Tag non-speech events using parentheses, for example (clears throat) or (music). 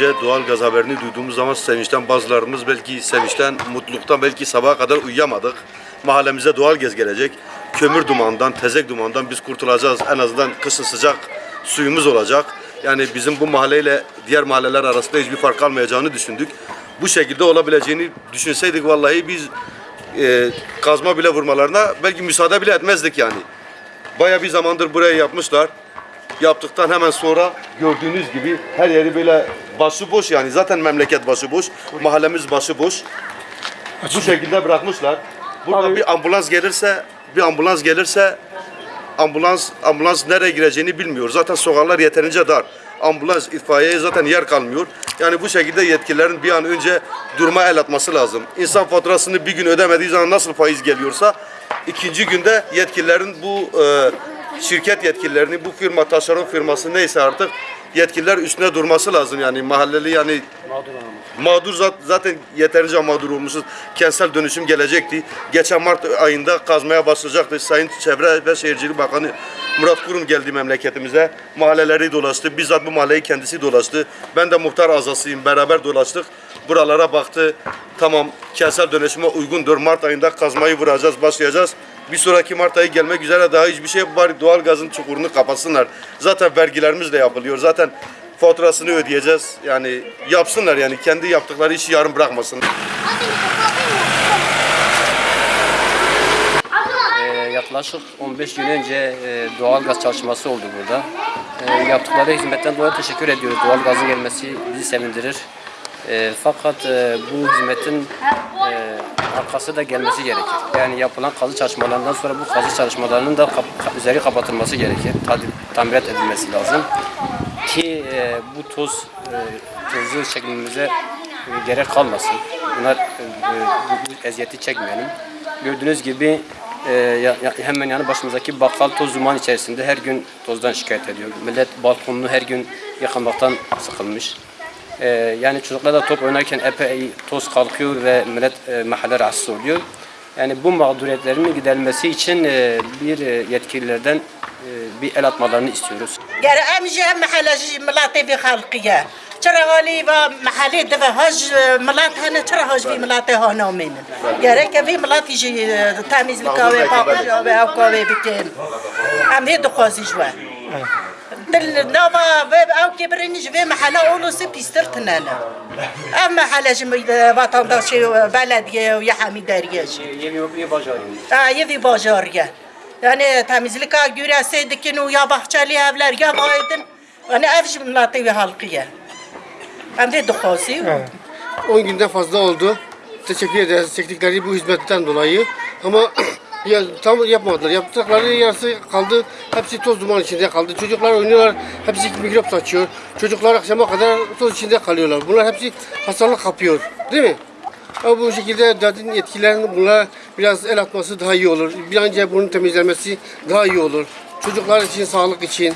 önce doğal gaz haberini duyduğumuz zaman sevinçten bazılarımız belki sevinçten, mutluluktan belki sabaha kadar uyuyamadık. Mahallemize doğal gaz gelecek. Kömür dumandan, tezek dumandan biz kurtulacağız. En azından kışın sıcak suyumuz olacak. Yani bizim bu mahalleyle diğer mahalleler arasında hiçbir fark kalmayacağını düşündük. Bu şekilde olabileceğini düşünseydik vallahi biz e, kazma bile vurmalarına belki müsaade bile etmezdik yani. Baya bir zamandır burayı yapmışlar. Yaptıktan hemen sonra gördüğünüz gibi her yeri böyle başıboş yani zaten memleket başıboş, mahallemiz başıboş. Bu şekilde bırakmışlar. Burada Abi- bir ambulans gelirse, bir ambulans gelirse ambulans ambulans nereye gireceğini bilmiyor. Zaten sokaklar yeterince dar. Ambulans, itfaiyeye zaten yer kalmıyor. Yani bu şekilde yetkililerin bir an önce duruma el atması lazım. İnsan faturasını bir gün ödemediği zaman nasıl faiz geliyorsa ikinci günde yetkililerin bu e, şirket yetkililerini, bu firma, taşeron firması neyse artık yetkililer üstüne durması lazım. Yani mahalleli yani Mağdur zat- zaten yeterince mağdur olmuşuz. Kentsel dönüşüm gelecekti. Geçen Mart ayında kazmaya başlayacaktı. Sayın Çevre ve Şehircilik Bakanı Murat Kurum geldi memleketimize. Mahalleleri dolaştı. Bizzat bu mahalleyi kendisi dolaştı. Ben de muhtar azasıyım. Beraber dolaştık. Buralara baktı. Tamam kentsel dönüşüme uygundur. Mart ayında kazmayı vuracağız, başlayacağız. Bir sonraki Mart ayı gelmek üzere daha hiçbir şey var. Doğal gazın çukurunu kapatsınlar. Zaten vergilerimiz de yapılıyor. Zaten faturasını ödeyeceğiz. Yani yapsınlar yani kendi yaptıkları işi yarım bırakmasınlar. Ee, yaklaşık 15 gün önce e, doğal gaz çalışması oldu burada. E, yaptıkları hizmetten dolayı teşekkür ediyoruz. Doğal gazın gelmesi bizi sevindirir. E, fakat e, bu hizmetin e, arkası da gelmesi gerekir. Yani yapılan kazı çalışmalarından sonra bu kazı çalışmalarının da kap- ka- üzeri kapatılması gerekir. Tadi- Tamirat edilmesi lazım. Ki e, bu toz e, tozu çekmemize e, gerek kalmasın. Bunlar e, e, bu, bu eziyeti çekmeyelim. Gördüğünüz gibi e, ya- hemen yanı başımızdaki bakkal toz duman içerisinde her gün tozdan şikayet ediyor. Millet balkonunu her gün yıkamaktan sıkılmış. E, yani çocuklar da top oynarken epey toz kalkıyor ve millet e, mahalle rahatsız oluyor. Yani bu mağduriyetlerin giderilmesi için e, bir yetkililerden e, bir el atmalarını istiyoruz. Geri emici hem mahalleci milleti bir halkıya. Çırağalı ve mahalle de ve hac millet hani çırağac bir milleti hanaminin. Gerek bir millet temizlik ve bakmış ve avkavı bikin. Hem de dukhazıcı var. هی دخوازی جوه دل نوا و او که برنج و محله اولو سی پیستر تنانا ام محله جم وطنداشی بلدیه و یه همی داریه جی Ha, evi bacarıya. Yani temizlik ha güreseydikin o ya bahçeli evler ya baydın. Yani ev cümleti ve halkıya. Hem de duhası. 10 günden fazla oldu. Teşekkür ederiz çektikleri bu hizmetten dolayı. Ama (clears throat) ya, tam yapmadılar. Yaptıkları yarısı kaldı. Hepsi toz duman içinde kaldı. Çocuklar oynuyorlar. Hepsi mikrop saçıyor. Çocuklar akşama kadar toz içinde kalıyorlar. Bunlar hepsi hastalık kapıyor. Değil mi? Ama bu şekilde zaten yetkililerin bunlara biraz el atması daha iyi olur. Bir an önce bunun temizlenmesi daha iyi olur. Çocuklar için, sağlık için.